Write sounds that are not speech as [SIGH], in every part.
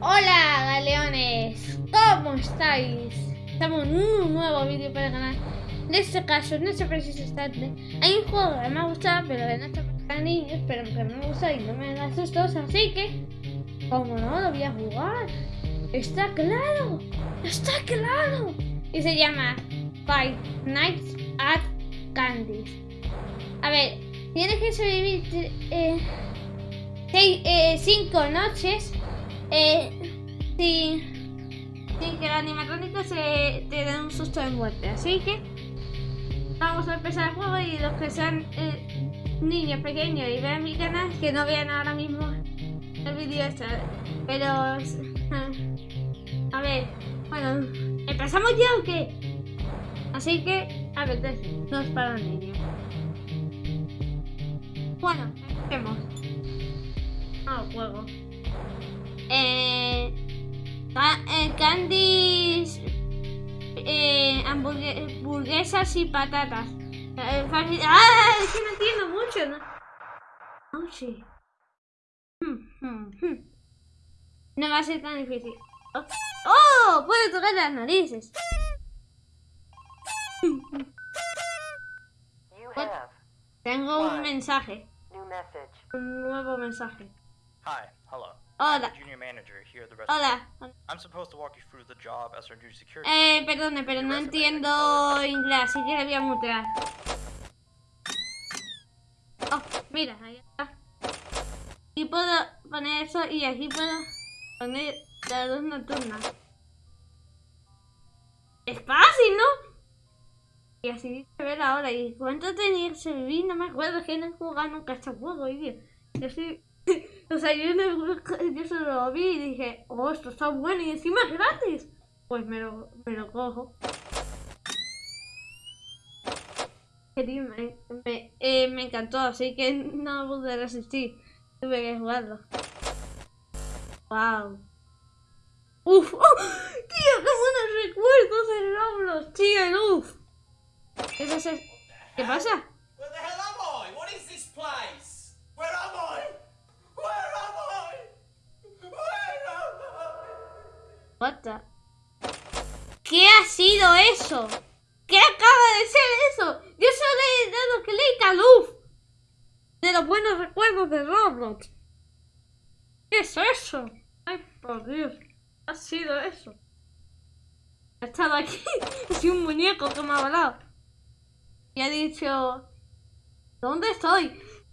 Hola galeones, ¿cómo estáis? Estamos en un nuevo vídeo para el canal. En este caso, en este preciso instante, hay un juego que me ha gustado, pero que no para niños, pero que me gusta y no me da sustos, así que, como no, lo voy a jugar. Está claro, está claro. Y se llama Five Nights at Candy's. A ver, tienes que sobrevivir eh, seis, eh, cinco noches eh, sin, sin que el animatrónico se te dé un susto de muerte. Así que vamos a empezar el juego y los que sean eh, niños pequeños y vean mi canal, que no vean ahora mismo el vídeo este. Pero, a ver, bueno, ¿empezamos ya o qué? Así que, a ver, no es para niños. Bueno, empecemos. Ah, juego. Candies, eh, hamburguesas y patatas. Eh, ¡Ah! Es que no entiendo mucho, ¿no? Oh, sí. Hmm, hmm, hmm. No va a ser tan difícil. ¡Oh! oh puedo tocar las narices! Tengo un mensaje. Un nuevo mensaje. Hi, hello. Hola. Junior manager here at the Hola. I'm supposed to walk you through the job as our new security. Eh, perdone, pero no entiendo inglés, así que le voy a mutear. Oh, mira, ahí está. Aquí puedo poner eso y aquí puedo poner la luz nocturna. Es fácil, ¿no? Y así se ve la hora. ¿Y cuánto tenía que vivir? No me acuerdo, que no he jugado nunca este juego, tío. Yo soy... o sea, yo, [LAUGHS] yo solo lo vi y dije, oh, esto está bueno y encima es gratis. Pues me lo, me lo cojo. Me, me, eh, me encantó, así que [LAUGHS] no pude resistir. Tuve que jugarlo. Wow. Uf, [LAUGHS] oh, tío, qué buenos recuerdos de Roblox, tío, uf. ¿Qué pasa? ¿Qué pasa? ¿Qué ha sido eso? ¿Qué acaba de ser eso? Yo solo he dado clic a luz de los buenos recuerdos de Roblox. ¿Qué es eso? Ay, por Dios. ¿Qué ha sido eso? He estado aquí. [LAUGHS] Es un muñeco que me ha volado. Y ha dicho... ¿Dónde estoy?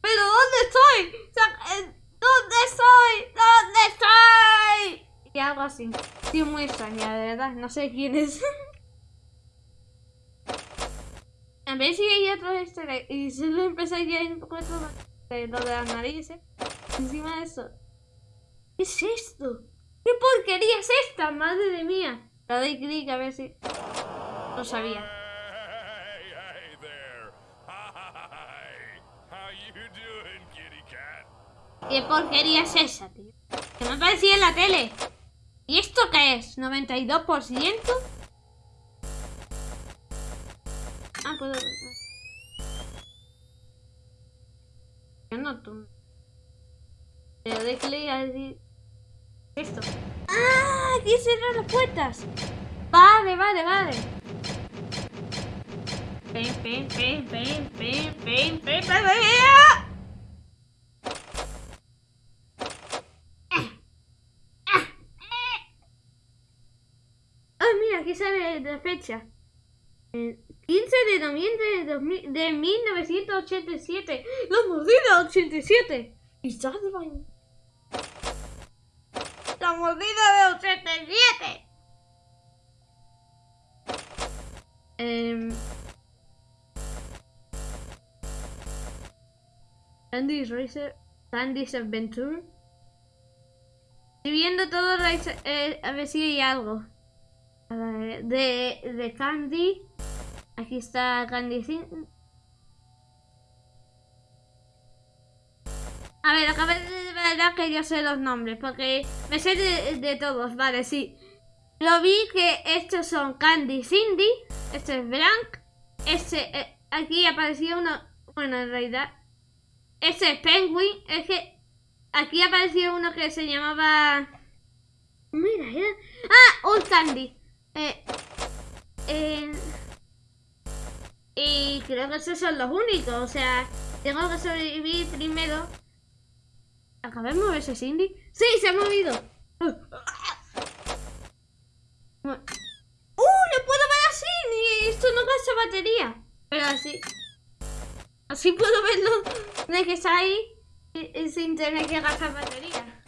¿Pero dónde estoy? Eh, ¿Dónde estoy? ¿Dónde estoy? Y algo así. Sí, muy extraña, de verdad. No sé quién es. [LAUGHS] A ver si hay otro este y si lo empezaría a poco de lo de las narices. Encima de eso. ¿Qué es esto? ¿Qué porquería es esta? Madre de mía. Le doy clic a ver si... Lo sabía. ¿Qué porquería es esa, tío? Que me aparecía en la tele. ¿Y esto qué es? ¿92%? Ah, puedo... Yo no tú. Le doy clic a. Esto. ¡Ah! Aquí cerrar las puertas. Vale, vale, vale. Ah, mira, la fecha. El 15 de noviembre de, 2000 de 1987. ¡La mordida 87! ¿Y sabes de? ¡La mordida de 87! Eh... Candy's Racer, Candy's Adventure. Estoy viendo todo, eh, a ver si hay algo. De, de Candy. Aquí está Candy A ver, acabo de verdad que yo sé los nombres, porque me sé de, todos, vale, sí. Lo vi que estos son Candy Cindy, este es Blanc, este, eh, aquí apareció uno, bueno, en realidad, este es Penguin, es que aquí apareció uno que se llamaba Mira, era... ¡Ah! Old Candy. Eh, eh, y creo que esos son los únicos. O sea, tengo que sobrevivir primero. ¿Acaba de moverse Cindy? ¡Sí! ¡Se ha movido! ¡Uh! ¡Le puedo ver a Cindy! Esto no gasta batería. Pero así... Así puedo verlo de que está ahí y- y sin tener que gastar batería.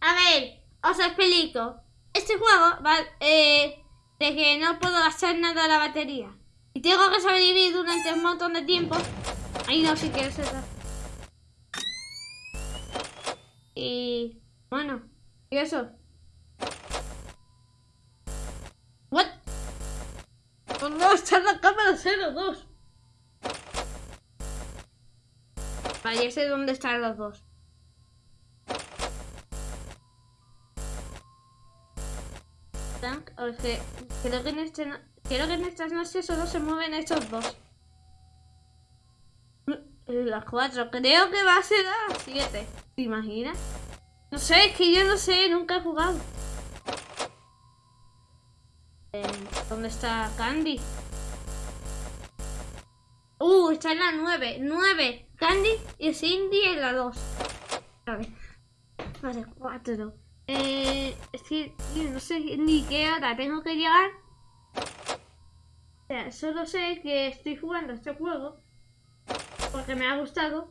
A ver, os explico. Este juego va eh, de que no puedo gastar nada de la batería. Y tengo que sobrevivir durante un montón de tiempo. Ahí no, si quieres eso. Y bueno, y eso. What? ¿Dónde está la cámara 02? Vale, ya sé dónde están los dos. Tank, creo que en este que en estas noches solo se mueven estos dos. Las cuatro, creo que va a ser las siete. ¿Te imaginas? No sé, es que yo no sé, nunca he jugado. Eh, ¿Dónde está Candy? Uh, está en la 9. 9. Candy y Cindy en la 2. Vale. Vale, 4. Eh, es que no sé ni qué hora tengo que llegar. O sea, solo sé que estoy jugando este juego porque me ha gustado.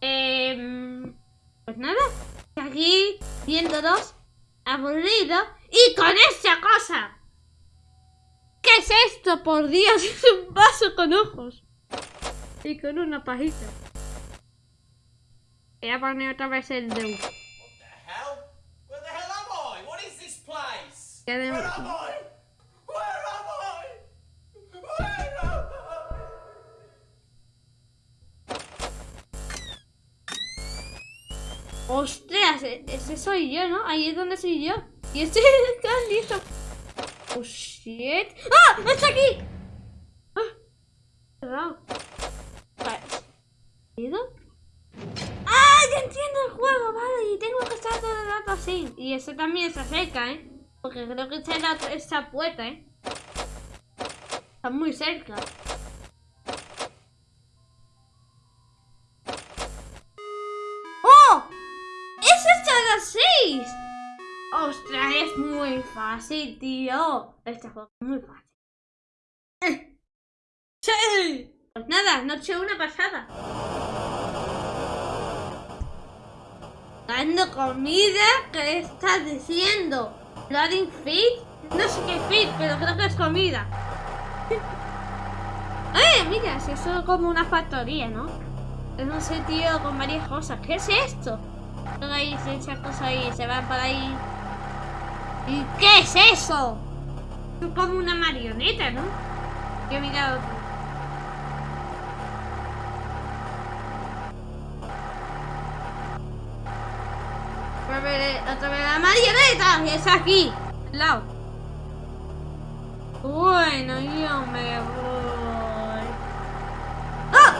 Em, pues nada, aquí viéndolos, aburrido y con esta cosa. ¿Qué es esto? Por Dios, [LAUGHS] es un vaso con ojos y con una pajita. Voy a poner otra vez el de? ¡Ostras! e- Ese soy yo, ¿no? Ahí es donde soy yo. Y este [LAUGHS] esto- ¡Oh, shit! ¡Ah! ¡Está aquí! ¡Ah! Cerrado. Vale. ¿Ido? ¡Ah! Ya entiendo el juego, vale. Y tengo que estar todo el rato así. Y ese también está cerca, ¿eh? Porque creo que está la esta puerta, ¿eh? Está muy cerca. ¡Oh! ¡Eso está a las 6! ¡Ostras! Es muy fácil, tío. Este juego es muy fácil. [LAUGHS] ¡Sí! Pues nada, noche una pasada. Dando comida, ¿qué estás diciendo? ¿Loading feed? No sé qué feed, pero creo que es comida. [LAUGHS] ¡Eh! Mira, si eso es como una factoría, ¿no? Es un sitio con varias cosas. ¿Qué es esto? Luego ahí cosas ahí, se van por ahí. ¿Y qué es eso? Es como una marioneta, ¿no? Yo he mirado. Es aquí, al lado. Bueno, yo me voy. ¡Ah!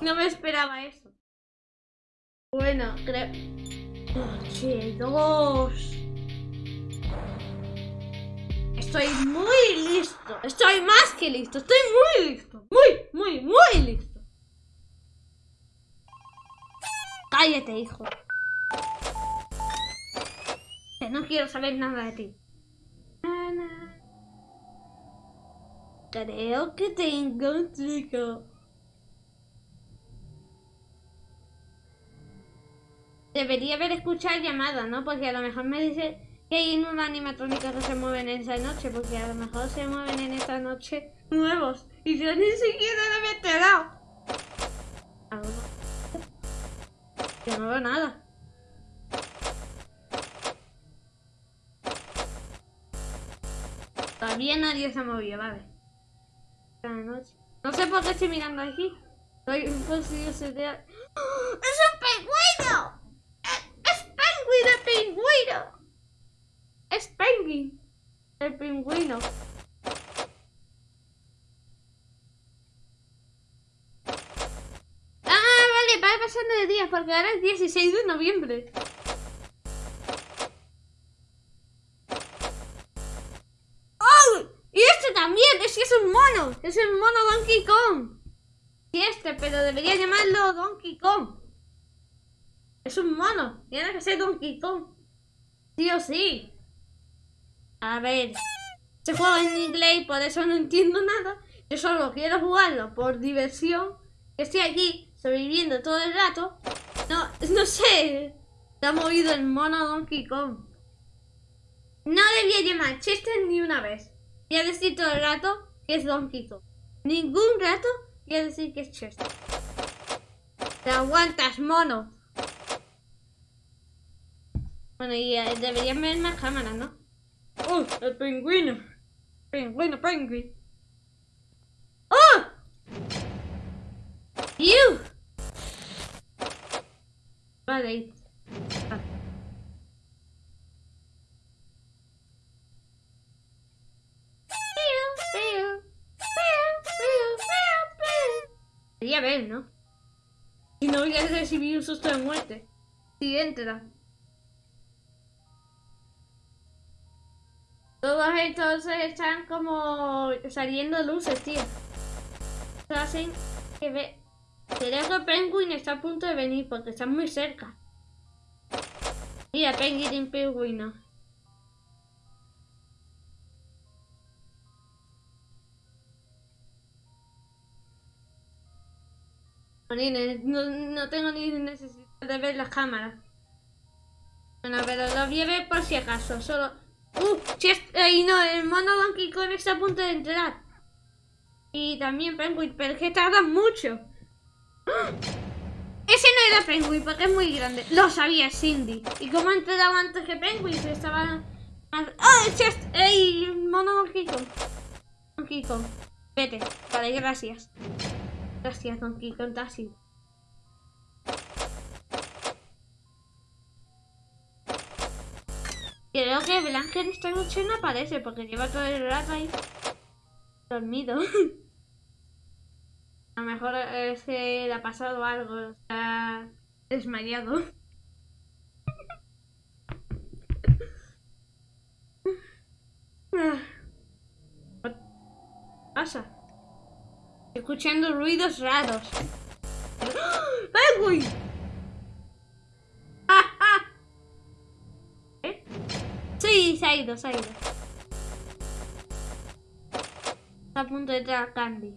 No me esperaba eso. Bueno, creo... Noche dos. Estoy muy listo. Estoy más que listo. Estoy muy listo. Muy, muy, muy listo. Cállate, hijo. No quiero saber nada de ti. Creo que tengo un truco. Debería haber escuchado llamada, ¿no? Porque a lo mejor me dice que hay una animatrónica que se mueven en esa noche, porque a lo mejor se mueven en esta noche nuevos. Y yo ni siquiera me he enterado. Yo no veo nada. Todavía nadie se movió, vale. No sé por qué estoy mirando aquí. Soy un posible ¡Ah! ¡Es un pingüino! ¡Es, es penguin pingüino! ¡Es penguin! El pingüino. Ah, vale, va pasando de días porque ahora es 16 de noviembre. Es el mono Donkey Kong. Sí, este, pero debería llamarlo Donkey Kong. Es un mono, tiene que ser Donkey Kong. Sí o sí. A ver, se juega en inglés por eso no entiendo nada. Yo solo quiero jugarlo por diversión. Que estoy aquí sobreviviendo todo el rato. No, no sé. Se ha movido el mono Donkey Kong. No debía llamar Chester ni una vez. Voy a decir todo el rato es Donkey Kong. Ningún rato a decir que es Chester. Te aguantas, mono. Bueno, y eh, deberían ver más cámaras, ¿no? ¡Oh! ¡El pingüino! ¡Pingüino, pingüino! ¡Oh! ¡You! Vale. Recibir un susto de muerte. Si entra. Todos estos están como saliendo luces, tío. Eso hacen que ve... Que Penguin está a punto de venir porque está muy cerca. Mira, Penguin y No, no tengo ni necesidad de ver las cámaras. Bueno, pero lo voy a ver por si acaso. Solo. ¡Uh! Chest- Ay, no, el mono Donkey Kong está a punto de entrar. Y también Penguin, pero es que tardan mucho. ¡Ah! Ese no era Penguin porque es muy grande. Lo sabía Cindy. Y como ha entrado antes que Penguin, se estaba. ¡Ah! Chest! ¡Ey! el Mono Donkey Kong. Donkey. Vete. Vale, gracias. Gracias, Donkey Kong. ido. Creo que en esta noche no aparece porque lleva todo el rato ahí dormido. [LAUGHS] A lo mejor es que le ha pasado algo, está desmayado. ¿Qué [LAUGHS] pasa? Escuchando ruidos raros. [GASPS] ¡Ah, ah! [LAUGHS] ¿Eh? Sí, se ha ido, se ha ido. Está a punto de entrar Candy.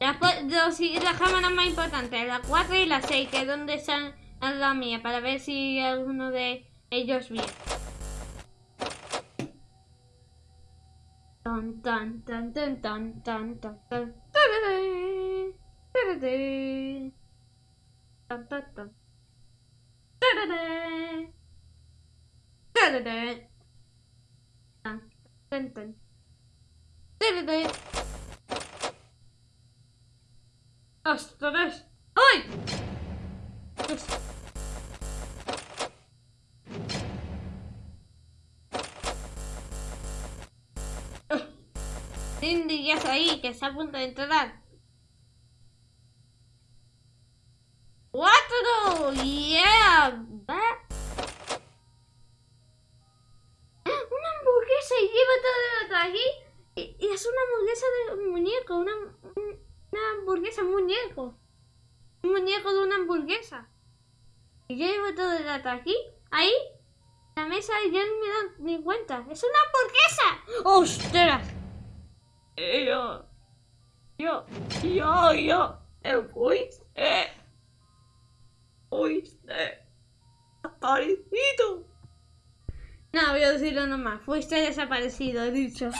Las, dos- y las cámaras más importantes, la 4 y la 6, que es donde están la mía, para ver si alguno de ellos viene. Tan tan tan tan tan tan tan tan tararé, tararé, tan tan tan tararé, tararé, tan Ahí, que está a punto de entrar. ¡Cuatro! ¡Yeah! Va. Una hamburguesa y lleva todo el aquí. Y, es una hamburguesa de un muñeco, una, un- una hamburguesa muñeco. Un muñeco de una hamburguesa. Y yo llevo todo el rato aquí, ahí, la mesa y yo no me doy ni cuenta. ¡Es una hamburguesa! ¡Ostras! Yo, yo, yo, yo, el fuiste, fuiste, desaparecido. No, voy a decirlo nomás. Fuiste desaparecido, he dicho.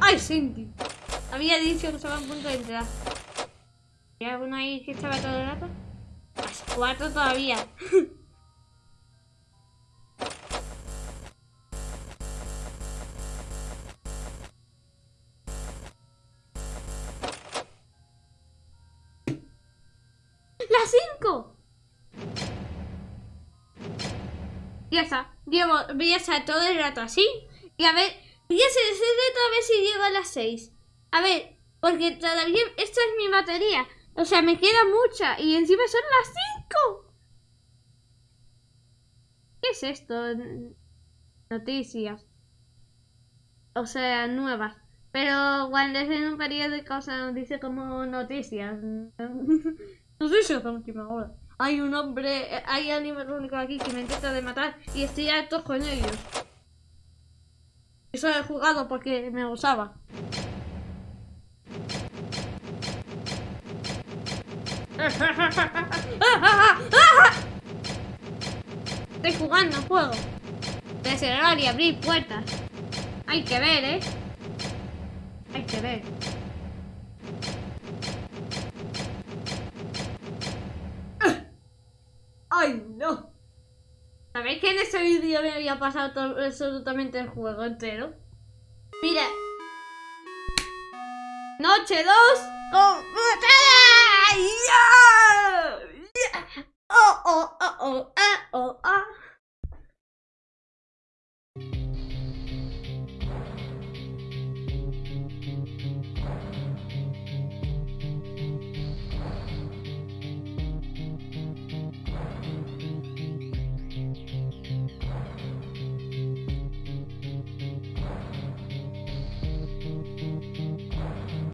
¡Ay, Cindy! Había dicho que estaba a punto de entrar. ¿Y alguno ahí que estaba todo el rato? Las cuatro todavía. [LAUGHS] Llevo, voy a estar todo el rato así. Y a ver, voy a hacer ese reto a ver si llego a las 6. A ver, porque todavía esta es mi batería. O sea, me queda mucha y encima son las 5. ¿Qué es esto? Noticias. O sea, nuevas. Pero cuando es en un periódico se nos dice como noticias. [LAUGHS] Noticias de última hora. Hay un hombre, eh, hay único aquí que me intenta de matar y estoy harto con ellos. Eso he jugado porque me gustaba. [LAUGHS] Estoy jugando juego. De cerrar y abrir puertas. Hay que ver, ¿eh? Hay que ver. en ese vídeo me había pasado absolutamente el juego entero. Mira. Noche 2 ¡Oh, oh, oh, oh!